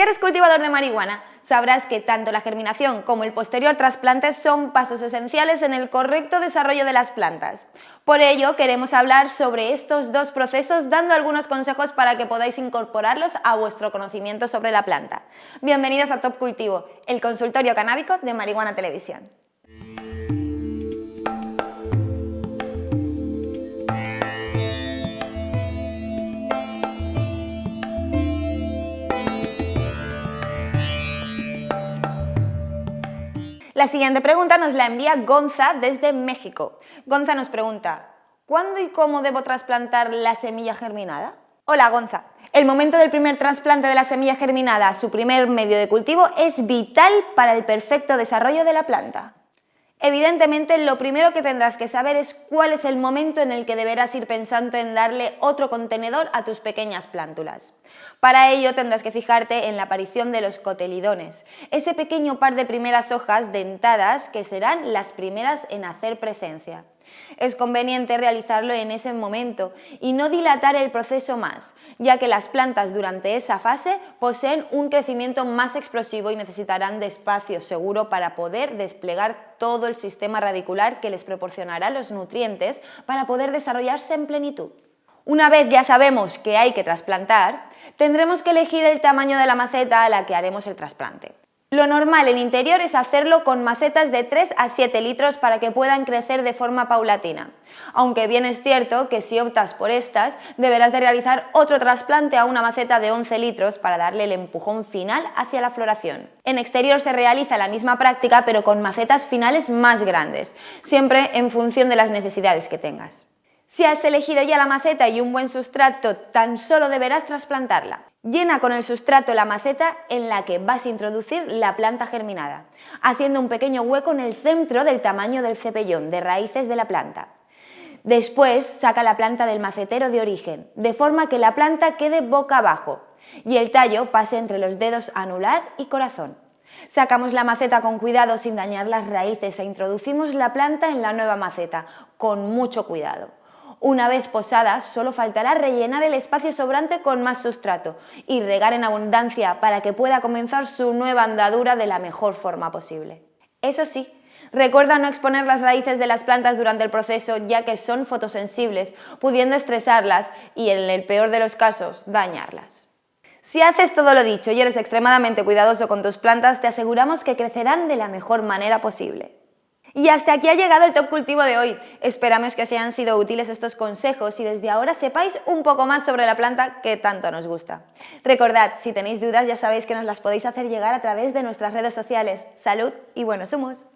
Si eres cultivador de marihuana, sabrás que tanto la germinación como el posterior trasplante son pasos esenciales en el correcto desarrollo de las plantas. Por ello, queremos hablar sobre estos dos procesos dando algunos consejos para que podáis incorporarlos a vuestro conocimiento sobre la planta. Bienvenidos a Top Cultivo, el consultorio canábico de Marihuana Televisión. La siguiente pregunta nos la envía Gonza desde México. Gonza nos pregunta, ¿cuándo y cómo debo trasplantar la semilla germinada? Hola Gonza, el momento del primer trasplante de la semilla germinada, su primer medio de cultivo, es vital para el perfecto desarrollo de la planta. Evidentemente, lo primero que tendrás que saber es cuál es el momento en el que deberás ir pensando en darle otro contenedor a tus pequeñas plántulas. Para ello tendrás que fijarte en la aparición de los cotelidones, ese pequeño par de primeras hojas dentadas que serán las primeras en hacer presencia. Es conveniente realizarlo en ese momento y no dilatar el proceso más, ya que las plantas durante esa fase poseen un crecimiento más explosivo y necesitarán de espacio seguro para poder desplegar todo el sistema radicular que les proporcionará los nutrientes para poder desarrollarse en plenitud. Una vez ya sabemos que hay que trasplantar, tendremos que elegir el tamaño de la maceta a la que haremos el trasplante. Lo normal en interior es hacerlo con macetas de 3 a 7 litros para que puedan crecer de forma paulatina. Aunque bien es cierto que si optas por estas, deberás de realizar otro trasplante a una maceta de 11 litros para darle el empujón final hacia la floración. En exterior se realiza la misma práctica pero con macetas finales más grandes, siempre en función de las necesidades que tengas. Si has elegido ya la maceta y un buen sustrato, tan solo deberás trasplantarla. Llena con el sustrato la maceta en la que vas a introducir la planta germinada, haciendo un pequeño hueco en el centro del tamaño del cepellón de raíces de la planta. Después saca la planta del macetero de origen, de forma que la planta quede boca abajo y el tallo pase entre los dedos anular y corazón. Sacamos la maceta con cuidado sin dañar las raíces e introducimos la planta en la nueva maceta, con mucho cuidado. Una vez posadas, solo faltará rellenar el espacio sobrante con más sustrato y regar en abundancia para que pueda comenzar su nueva andadura de la mejor forma posible. Eso sí, Recuerda no exponer las raíces de las plantas durante el proceso ya que son fotosensibles, pudiendo estresarlas y, en el peor de los casos, dañarlas. Si haces todo lo dicho y eres extremadamente cuidadoso con tus plantas, te aseguramos que crecerán de la mejor manera posible. Y hasta aquí ha llegado el Top Cultivo de hoy. Esperamos que os hayan sido útiles estos consejos y desde ahora sepáis un poco más sobre la planta que tanto nos gusta. Recordad, si tenéis dudas ya sabéis que nos las podéis hacer llegar a través de nuestras redes sociales. ¡Salud y buenos humos!